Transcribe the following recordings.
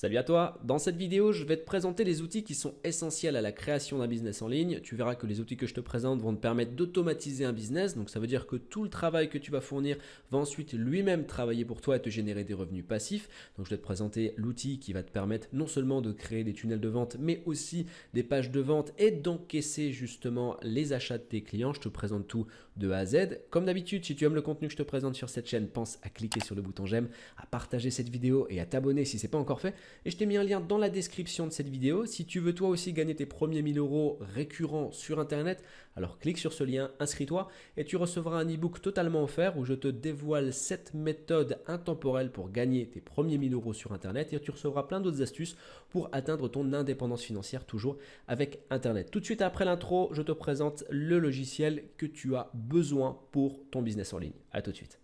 Salut à toi Dans cette vidéo, je vais te présenter les outils qui sont essentiels à la création d'un business en ligne. Tu verras que les outils que je te présente vont te permettre d'automatiser un business. Donc ça veut dire que tout le travail que tu vas fournir va ensuite lui-même travailler pour toi et te générer des revenus passifs. Donc je vais te présenter l'outil qui va te permettre non seulement de créer des tunnels de vente, mais aussi des pages de vente et d'encaisser justement les achats de tes clients. Je te présente tout de A à Z. Comme d'habitude, si tu aimes le contenu que je te présente sur cette chaîne, pense à cliquer sur le bouton j'aime, à partager cette vidéo et à t'abonner si ce n'est pas encore fait. Et je t'ai mis un lien dans la description de cette vidéo. Si tu veux toi aussi gagner tes premiers 1000 euros récurrents sur Internet, alors clique sur ce lien, inscris-toi et tu recevras un e-book totalement offert où je te dévoile 7 méthodes intemporelles pour gagner tes premiers 1000 euros sur Internet et tu recevras plein d'autres astuces pour atteindre ton indépendance financière toujours avec Internet. Tout de suite après l'intro, je te présente le logiciel que tu as besoin pour ton business en ligne. A tout de suite.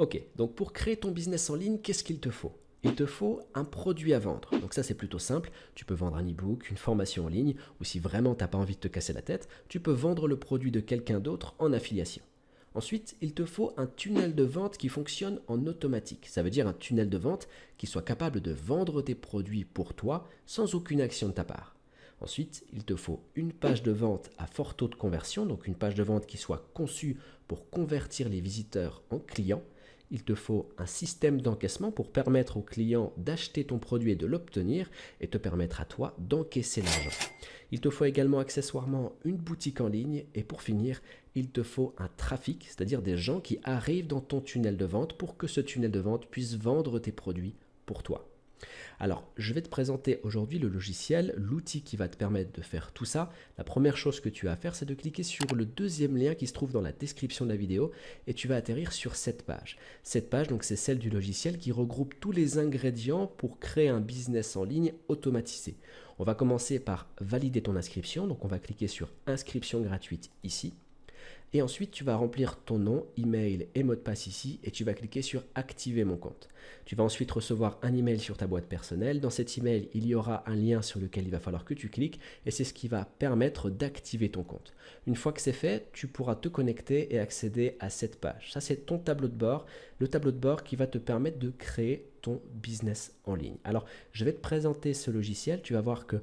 Ok, donc pour créer ton business en ligne, qu'est-ce qu'il te faut? Il te faut un produit à vendre. Donc ça c'est plutôt simple, tu peux vendre un e-book, une formation en ligne, ou si vraiment tu n'as pas envie de te casser la tête, tu peux vendre le produit de quelqu'un d'autre en affiliation. Ensuite, il te faut un tunnel de vente qui fonctionne en automatique. Ça veut dire un tunnel de vente qui soit capable de vendre tes produits pour toi sans aucune action de ta part. Ensuite, il te faut une page de vente à fort taux de conversion, donc une page de vente qui soit conçue pour convertir les visiteurs en clients il te faut un système d'encaissement pour permettre au client d'acheter ton produit et de l'obtenir et te permettre à toi d'encaisser l'argent. Il te faut également accessoirement une boutique en ligne et pour finir, il te faut un trafic, c'est-à-dire des gens qui arrivent dans ton tunnel de vente pour que ce tunnel de vente puisse vendre tes produits pour toi. Alors, je vais te présenter aujourd'hui le logiciel, l'outil qui va te permettre de faire tout ça. La première chose que tu as à faire, c'est de cliquer sur le deuxième lien qui se trouve dans la description de la vidéo et tu vas atterrir sur cette page. Cette page, donc, c'est celle du logiciel qui regroupe tous les ingrédients pour créer un business en ligne automatisé. On va commencer par valider ton inscription. Donc, on va cliquer sur inscription gratuite ici. Et ensuite, tu vas remplir ton nom, email et mot de passe ici et tu vas cliquer sur activer mon compte. Tu vas ensuite recevoir un email sur ta boîte personnelle. Dans cet email, il y aura un lien sur lequel il va falloir que tu cliques et c'est ce qui va permettre d'activer ton compte. Une fois que c'est fait, tu pourras te connecter et accéder à cette page. Ça, c'est ton tableau de bord, le tableau de bord qui va te permettre de créer ton business en ligne. Alors, je vais te présenter ce logiciel. Tu vas voir que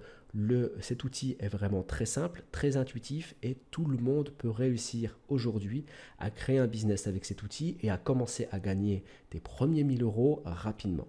cet outil est vraiment très simple, très intuitif et tout le monde peut réussir aujourd'hui à créer un business avec cet outil et à commencer à gagner tes premiers 1000 euros rapidement.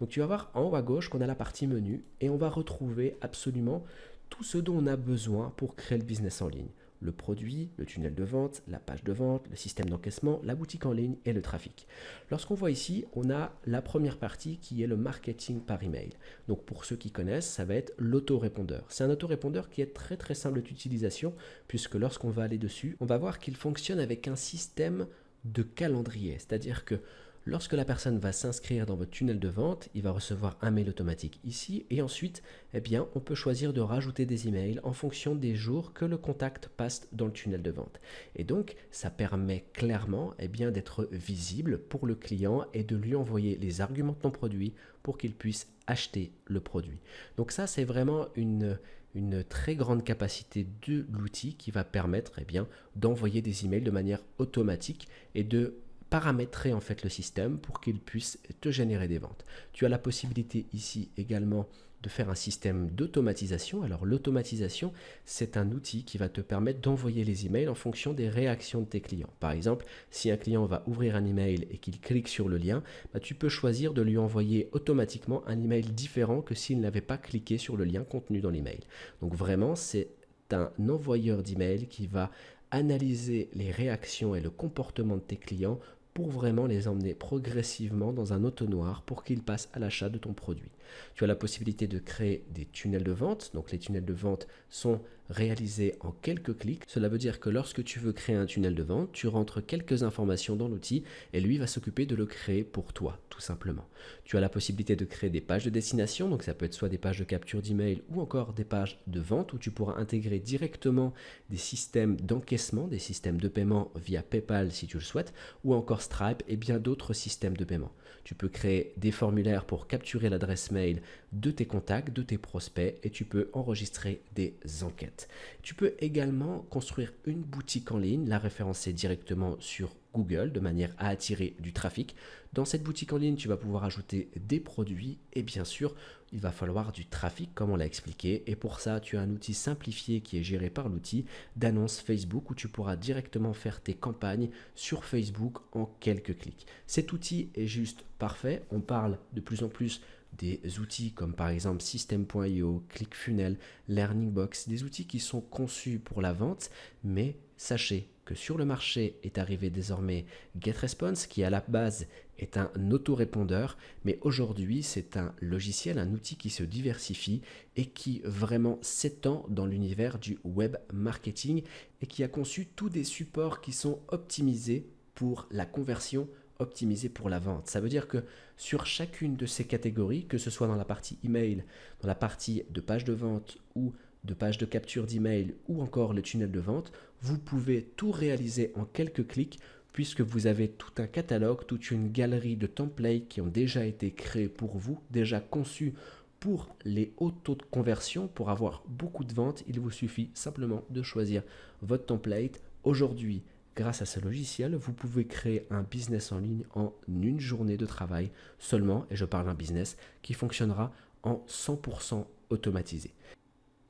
Donc, tu vas voir en haut à gauche qu'on a la partie menu et on va retrouver absolument tout ce dont on a besoin pour créer le business en ligne le produit, le tunnel de vente, la page de vente, le système d'encaissement, la boutique en ligne et le trafic. Lorsqu'on voit ici, on a la première partie qui est le marketing par email. Donc pour ceux qui connaissent, ça va être l'autorépondeur. C'est un autorépondeur qui est très très simple d'utilisation puisque lorsqu'on va aller dessus, on va voir qu'il fonctionne avec un système de calendrier. C'est-à-dire que Lorsque la personne va s'inscrire dans votre tunnel de vente, il va recevoir un mail automatique ici et ensuite, eh bien, on peut choisir de rajouter des emails en fonction des jours que le contact passe dans le tunnel de vente. Et donc, ça permet clairement eh bien, d'être visible pour le client et de lui envoyer les arguments de ton produit pour qu'il puisse acheter le produit. Donc ça, c'est vraiment une, une très grande capacité de l'outil qui va permettre eh bien, d'envoyer des emails de manière automatique et de paramétrer en fait le système pour qu'il puisse te générer des ventes. Tu as la possibilité ici également de faire un système d'automatisation. Alors l'automatisation, c'est un outil qui va te permettre d'envoyer les emails en fonction des réactions de tes clients. Par exemple, si un client va ouvrir un email et qu'il clique sur le lien, bah, tu peux choisir de lui envoyer automatiquement un email différent que s'il n'avait pas cliqué sur le lien contenu dans l'email. Donc vraiment, c'est un envoyeur d'email qui va analyser les réactions et le comportement de tes clients pour vraiment les emmener progressivement dans un auto-noir pour qu'ils passent à l'achat de ton produit. Tu as la possibilité de créer des tunnels de vente. Donc les tunnels de vente sont réalisés en quelques clics. Cela veut dire que lorsque tu veux créer un tunnel de vente, tu rentres quelques informations dans l'outil et lui va s'occuper de le créer pour toi, tout simplement. Tu as la possibilité de créer des pages de destination. Donc ça peut être soit des pages de capture d'email ou encore des pages de vente où tu pourras intégrer directement des systèmes d'encaissement, des systèmes de paiement via PayPal si tu le souhaites, ou encore Stripe et bien d'autres systèmes de paiement. Tu peux créer des formulaires pour capturer l'adresse mail de tes contacts, de tes prospects et tu peux enregistrer des enquêtes. Tu peux également construire une boutique en ligne, la référencer directement sur Google de manière à attirer du trafic. Dans cette boutique en ligne, tu vas pouvoir ajouter des produits et bien sûr, il va falloir du trafic comme on l'a expliqué. Et pour ça, tu as un outil simplifié qui est géré par l'outil d'annonce Facebook où tu pourras directement faire tes campagnes sur Facebook en quelques clics. Cet outil est juste parfait. On parle de plus en plus des outils comme par exemple System.io, ClickFunnels, LearningBox, des outils qui sont conçus pour la vente, mais sachez que sur le marché est arrivé désormais GetResponse qui à la base est un autorépondeur, mais aujourd'hui c'est un logiciel, un outil qui se diversifie et qui vraiment s'étend dans l'univers du web marketing et qui a conçu tous des supports qui sont optimisés pour la conversion optimisée pour la vente. Ça veut dire que sur chacune de ces catégories, que ce soit dans la partie email, dans la partie de page de vente ou de page de capture d'email ou encore le tunnel de vente, vous pouvez tout réaliser en quelques clics puisque vous avez tout un catalogue, toute une galerie de templates qui ont déjà été créés pour vous, déjà conçus pour les hauts taux de conversion, pour avoir beaucoup de ventes, il vous suffit simplement de choisir votre template. Aujourd'hui, grâce à ce logiciel, vous pouvez créer un business en ligne en une journée de travail seulement, et je parle d'un business qui fonctionnera en 100% automatisé.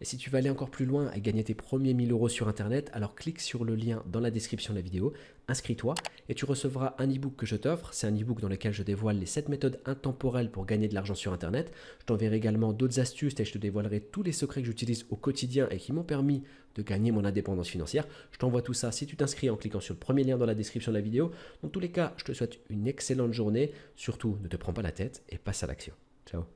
Et si tu veux aller encore plus loin et gagner tes premiers 1000 euros sur Internet, alors clique sur le lien dans la description de la vidéo, inscris-toi et tu recevras un e-book que je t'offre. C'est un e-book dans lequel je dévoile les 7 méthodes intemporelles pour gagner de l'argent sur Internet. Je t'enverrai également d'autres astuces et je te dévoilerai tous les secrets que j'utilise au quotidien et qui m'ont permis de gagner mon indépendance financière. Je t'envoie tout ça si tu t'inscris en cliquant sur le premier lien dans la description de la vidéo. Dans tous les cas, je te souhaite une excellente journée. Surtout, ne te prends pas la tête et passe à l'action. Ciao